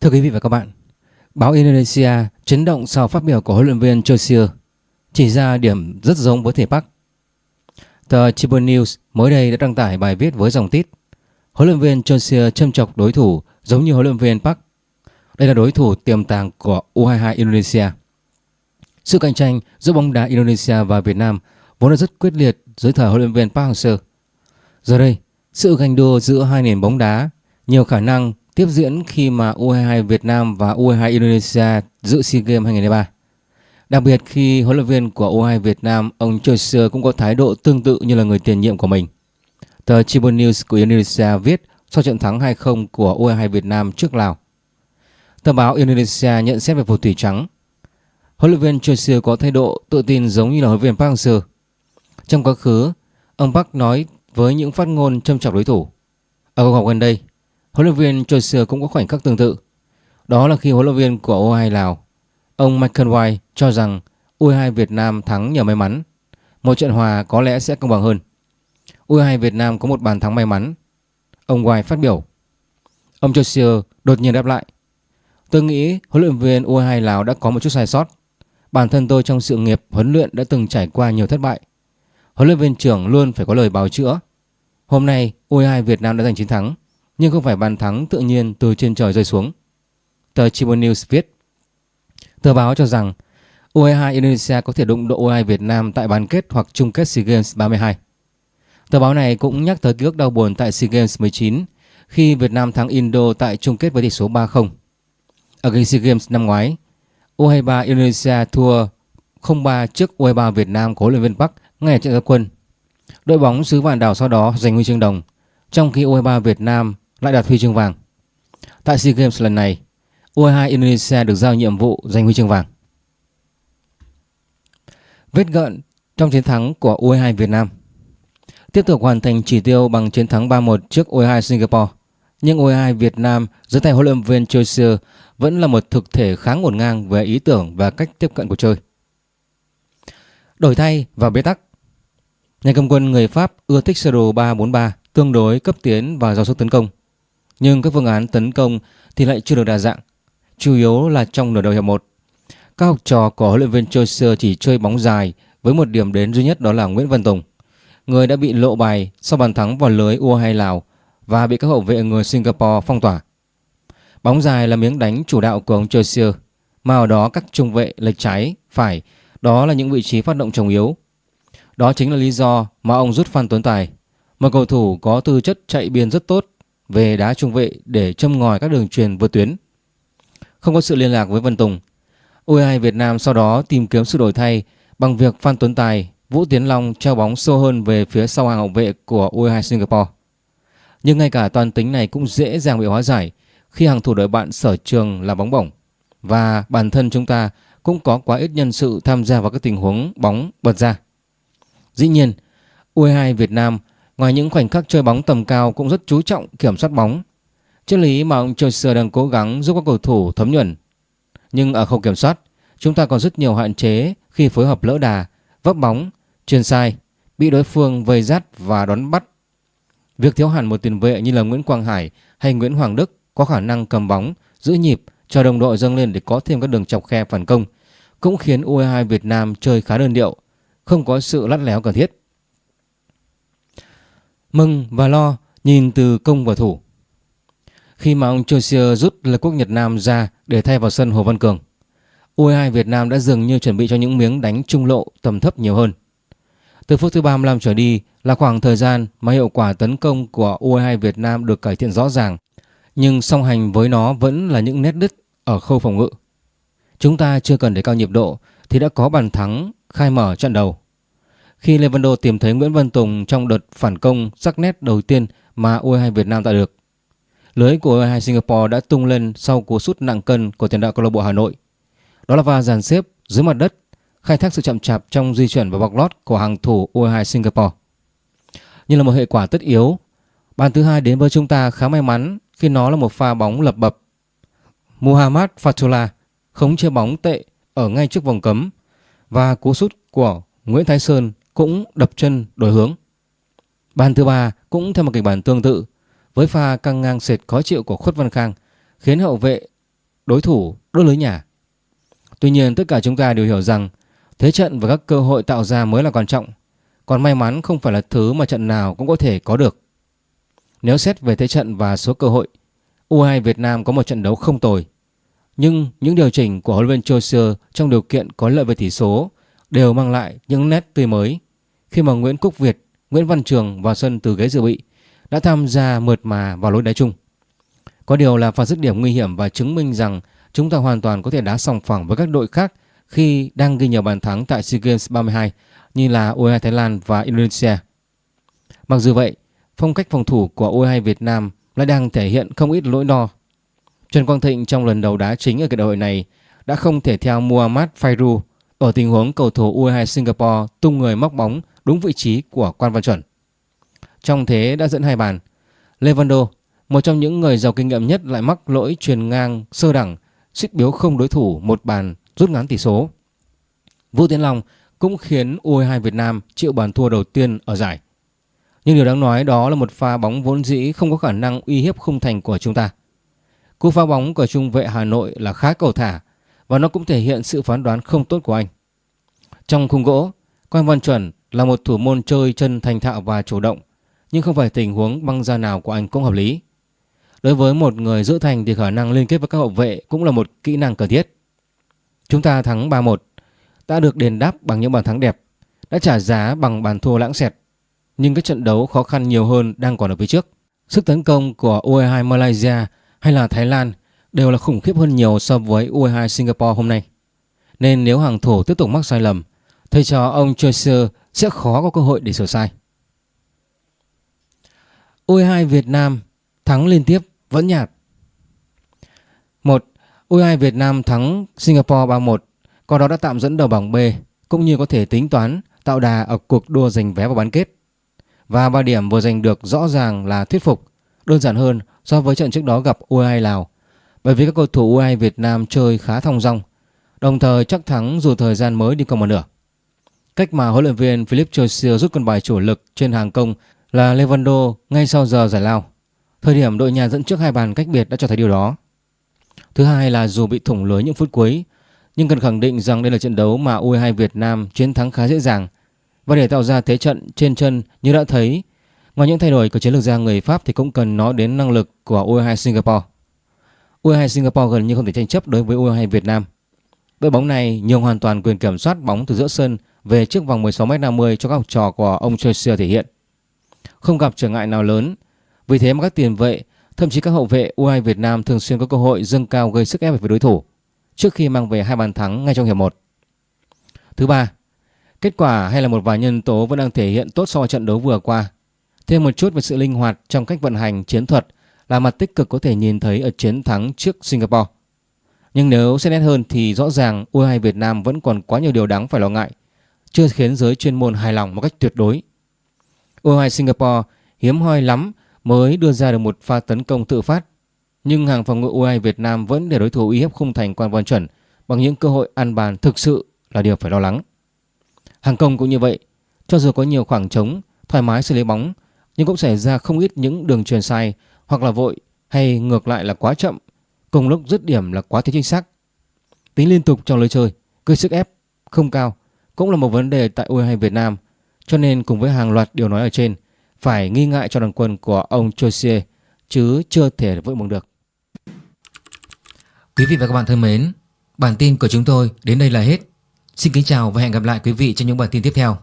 Thưa quý vị và các bạn, báo Indonesia chấn động sau phát biểu của huấn luyện viên Chosier chỉ ra điểm rất giống với thể Park. Tờ Tribune News mới đây đã đăng tải bài viết với dòng tít Huấn luyện viên Chosier châm chọc đối thủ giống như huấn luyện viên Park. Đây là đối thủ tiềm tàng của U22 Indonesia. Sự cạnh tranh giữa bóng đá Indonesia và Việt Nam vốn đã rất quyết liệt dưới thời huấn luyện viên Park Hang-seo. Giờ đây, sự ganh đua giữa hai nền bóng đá nhiều khả năng tiếp diễn khi mà U22 Việt Nam và U22 Indonesia dự SEA Games 2023. Đặc biệt khi huấn luyện viên của U22 Việt Nam, ông Choi Seo cũng có thái độ tương tự như là người tiền nhiệm của mình. Tờ Tribune News của Indonesia viết sau trận thắng 2-0 của U22 Việt Nam trước Lào. Tờ báo Indonesia nhận xét về phù thủy trắng. Huấn luyện viên Choi Seo có thái độ tự tin giống như là huấn luyện viên Park Hang-seo. Trong quá khứ, ông Park nói với những phát ngôn châm chọc đối thủ. Ở cuộc họp gần đây, huấn luyện viên Choi Seo cũng có khoảnh khắc tương tự. Đó là khi huấn luyện viên của U22 Lào, ông Michael White cho rằng U22 Việt Nam thắng nhờ may mắn. Một trận hòa có lẽ sẽ công bằng hơn. U22 Việt Nam có một bàn thắng may mắn. Ông White phát biểu. Ông Choi Seo đột nhiên đáp lại. Tôi nghĩ huấn luyện viên U22 Lào đã có một chút sai sót. Bản thân tôi trong sự nghiệp huấn luyện đã từng trải qua nhiều thất bại. Huấn luyện viên trưởng luôn phải có lời bào chữa. Hôm nay U22 Việt Nam đã giành chiến thắng nhưng không phải bàn thắng tự nhiên từ trên trời rơi xuống. Tờ Tribune News viết Tờ báo cho rằng U22 Indonesia có thể đụng độ U22 Việt Nam tại bán kết hoặc chung kết SEA Games 32. Tờ báo này cũng nhắc tới ký ức đau buồn tại SEA Games 19 khi Việt Nam thắng Indo tại chung kết với tỷ số 3-0. Ở game SEA Games năm ngoái, U23 Indonesia thua 0-3 trước U23 Việt Nam của huấn luyện viên Park ngay ở trận gia quân. Đội bóng xứ Vạn Đảo sau đó giành huy chương đồng, trong khi U23 Việt Nam lại đạt huy chương vàng. Tại SEA Games lần này, U22 Indonesia được giao nhiệm vụ giành huy chương vàng. Vết gợn trong chiến thắng của U22 Việt Nam Tiếp tục hoàn thành chỉ tiêu bằng chiến thắng 3-1 trước U22 Singapore. Nhưng U22 Việt Nam dưới tay huấn luyện viên Choi Seo vẫn là một thực thể khá ngổn ngang về ý tưởng và cách tiếp cận của chơi. Đổi thay và bế tắc Nhà cầm quân người Pháp ưa thích sơ đồ 3-4-3 tương đối cấp tiến và giao sức tấn công. Nhưng các phương án tấn công thì lại chưa được đa dạng, chủ yếu là trong nửa đầu hiệp 1. Các học trò của huấn luyện viên Chaucer chỉ chơi bóng dài với một điểm đến duy nhất đó là Nguyễn Văn Tùng, người đã bị lộ bài sau bàn thắng vào lưới U22 Lào và bị các hậu vệ người Singapore phong tỏa. Bóng dài là miếng đánh chủ đạo của ông Chaucer, mà ở đó các trung vệ lệch trái, phải, đó là những vị trí phát động trọng yếu. Đó chính là lý do mà ông rút Phan Tuấn Tài, một cầu thủ có tư chất chạy biên rất tốt về đá trung vệ để châm ngòi các đường truyền vượt tuyến. Không có sự liên lạc với Vân Tùng, U22 Việt Nam sau đó tìm kiếm sự đổi thay bằng việc Phan Tuấn Tài, Vũ Tiến Long treo bóng sâu hơn về phía sau hàng hậu vệ của U22 Singapore. Nhưng ngay cả toàn tính này cũng dễ dàng bị hóa giải khi hàng thủ đội bạn sở trường là bóng bổng và bản thân chúng ta cũng có quá ít nhân sự tham gia vào các tình huống bóng bật ra. Dĩ nhiên, U22 Việt Nam ngoài những khoảnh khắc chơi bóng tầm cao cũng rất chú trọng kiểm soát bóng. Triết lý mà ông Chaucer đang cố gắng giúp các cầu thủ thấm nhuần. Nhưng ở khâu kiểm soát, chúng ta còn rất nhiều hạn chế khi phối hợp lỡ đà, vấp bóng, truyền sai, bị đối phương vây dắt và đón bắt. Việc thiếu hẳn một tiền vệ như là Nguyễn Quang Hải hay Nguyễn Hoàng Đức có khả năng cầm bóng, giữ nhịp, cho đồng đội dâng lên để có thêm các đường chọc khe phản công cũng khiến U22 Việt Nam chơi khá đơn điệu, không có sự lắt léo cần thiết. Mừng và lo nhìn từ công và thủ. Khi mà ông Chausier rút là quốc Nhật Nam ra để thay vào sân Hồ Văn Cường, U22 Việt Nam đã dường như chuẩn bị cho những miếng đánh trung lộ tầm thấp nhiều hơn. Từ phút thứ 35 trở đi là khoảng thời gian mà hiệu quả tấn công của U22 Việt Nam được cải thiện rõ ràng, nhưng song hành với nó vẫn là những nét đứt ở khâu phòng ngự. Chúng ta chưa cần để cao nhịp độ thì đã có bàn thắng khai mở trận đầu. Khi Levando tìm thấy Nguyễn Văn Tùng trong đợt phản công sắc nét đầu tiên mà U22 Việt Nam tạo được. Lưới của U22 Singapore đã tung lên sau cú sút nặng cân của tiền đạo câu lạc bộ Hà Nội. Đó là va dàn xếp dưới mặt đất, khai thác sự chậm chạp trong di chuyển và bọc lót của hàng thủ U22 Singapore. Nhưng là một hệ quả tất yếu, bàn thứ hai đến với chúng ta khá may mắn khi nó là một pha bóng lập bập. Muhammad Fatullah khống chế bóng tệ ở ngay trước vòng cấm và cú sút của Nguyễn Thái Sơn cũng đập chân đổi hướng. Bàn thứ ba cũng theo một kịch bản tương tự với pha căng ngang sệt khó chịu của Khuất Văn Khang khiến hậu vệ đối thủ đốt lưới nhà. Tuy nhiên tất cả chúng ta đều hiểu rằng thế trận và các cơ hội tạo ra mới là quan trọng. Còn may mắn không phải là thứ mà trận nào cũng có thể có được. Nếu xét về thế trận và số cơ hội, U2 Việt Nam có một trận đấu không tồi. Nhưng những điều chỉnh của huấn luyện viên Chaucer trong điều kiện có lợi về tỷ số đều mang lại những nét tươi mới. Khi mà Nguyễn Quốc Việt, Nguyễn Văn Trường vào sân từ ghế dự bị đã tham gia mượt mà vào lối đá chung. Có điều là pha dứt điểm nguy hiểm và chứng minh rằng chúng ta hoàn toàn có thể đá sòng phẳng với các đội khác khi đang ghi nhiều bàn thắng tại SEA Games 32 như là U22 Thái Lan và Indonesia. Mặc dù vậy, phong cách phòng thủ của U22 Việt Nam lại đang thể hiện không ít lỗi đo. Trần Quang Thịnh trong lần đầu đá chính ở cái đại hội này đã không thể theo Muhammad Fairu ở tình huống cầu thủ U22 Singapore tung người móc bóng đúng vị trí của Quan Văn Chuẩn. Trong thế đã dẫn hai bàn, Levando, một trong những người giàu kinh nghiệm nhất lại mắc lỗi truyền ngang sơ đẳng, suýt biếu không đối thủ một bàn rút ngắn tỷ số. Vũ Tiến Long cũng khiến U22 Việt Nam chịu bàn thua đầu tiên ở giải. Nhưng điều đáng nói đó là một pha bóng vốn dĩ không có khả năng uy hiếp khung thành của chúng ta. Cú pha bóng của trung vệ Hà Nội là khá cầu thả và nó cũng thể hiện sự phán đoán không tốt của anh. Trong khung gỗ, Quang Văn Chuẩn là một thủ môn chơi chân thành thạo và chủ động, nhưng không phải tình huống băng ra nào của anh cũng hợp lý. Đối với một người giữ thành thì khả năng liên kết với các hậu vệ cũng là một kỹ năng cần thiết. Chúng ta thắng 3-1, đã được đền đáp bằng những bàn thắng đẹp, đã trả giá bằng bàn thua lãng xẹt. Nhưng các trận đấu khó khăn nhiều hơn đang còn ở phía trước. Sức tấn công của U22 Malaysia hay là Thái Lan đều là khủng khiếp hơn nhiều so với U22 Singapore hôm nay. Nên nếu hàng thủ tiếp tục mắc sai lầm, thầy trò ông Chaucer sẽ khó có cơ hội để sửa sai. U22 Việt Nam thắng liên tiếp vẫn nhạt. 1. U22 Việt Nam thắng Singapore 3-1, qua đó đã tạm dẫn đầu bảng B cũng như có thể tính toán tạo đà ở cuộc đua giành vé vào bán kết. Và 3 điểm vừa giành được rõ ràng là thuyết phục, đơn giản hơn so với trận trước đó gặp U22 Lào. Bởi vì các cầu thủ U22 Việt Nam chơi khá thong dong, đồng thời chắc thắng dù thời gian mới đi còn một nửa. Cách mà huấn luyện viên Philip Chelsea rút con bài chủ lực trên hàng công là Levando ngay sau giờ giải lao. Thời điểm đội nhà dẫn trước hai bàn cách biệt đã cho thấy điều đó. Thứ hai là dù bị thủng lưới những phút cuối, nhưng cần khẳng định rằng đây là trận đấu mà U22 Việt Nam chiến thắng khá dễ dàng. Và để tạo ra thế trận trên chân như đã thấy, ngoài những thay đổi của chiến lược gia người Pháp thì cũng cần nói đến năng lực của U22 Singapore. U22 Singapore gần như không thể tranh chấp đối với U22 Việt Nam. Đội bóng này nhường hoàn toàn quyền kiểm soát bóng từ giữa sân về trước vòng 16m50 cho các học trò của ông Chelsea thể hiện. Không gặp trở ngại nào lớn, vì thế mà các tiền vệ, thậm chí các hậu vệ U22 Việt Nam thường xuyên có cơ hội dâng cao gây sức ép với đối thủ trước khi mang về hai bàn thắng ngay trong hiệp 1. Thứ ba, kết quả hay là một vài nhân tố vẫn đang thể hiện tốt so với trận đấu vừa qua. Thêm một chút về sự linh hoạt trong cách vận hành chiến thuật là mặt tích cực có thể nhìn thấy ở chiến thắng trước Singapore. Nhưng nếu xét nét hơn thì rõ ràng U22 Việt Nam vẫn còn quá nhiều điều đáng phải lo ngại, chưa khiến giới chuyên môn hài lòng một cách tuyệt đối. U22 Singapore hiếm hoi lắm mới đưa ra được một pha tấn công tự phát. Nhưng hàng phòng ngự U2 Việt Nam vẫn để đối thủ uy hiếp khung thành quan văn chuẩn bằng những cơ hội ăn bàn thực sự là điều phải lo lắng. Hàng công cũng như vậy, cho dù có nhiều khoảng trống, thoải mái xử lý bóng, nhưng cũng xảy ra không ít những đường truyền sai hoặc là vội hay ngược lại là quá chậm, cùng lúc dứt điểm là quá thiếu chính xác. Tính liên tục trong lối chơi, gây sức ép không cao cũng là một vấn đề tại U22 Việt Nam, cho nên cùng với hàng loạt điều nói ở trên, phải nghi ngại cho đoàn quân của ông Chausier chứ chưa thể vội mừng được. Quý vị và các bạn thân mến, bản tin của chúng tôi đến đây là hết. Xin kính chào và hẹn gặp lại quý vị trong những bản tin tiếp theo.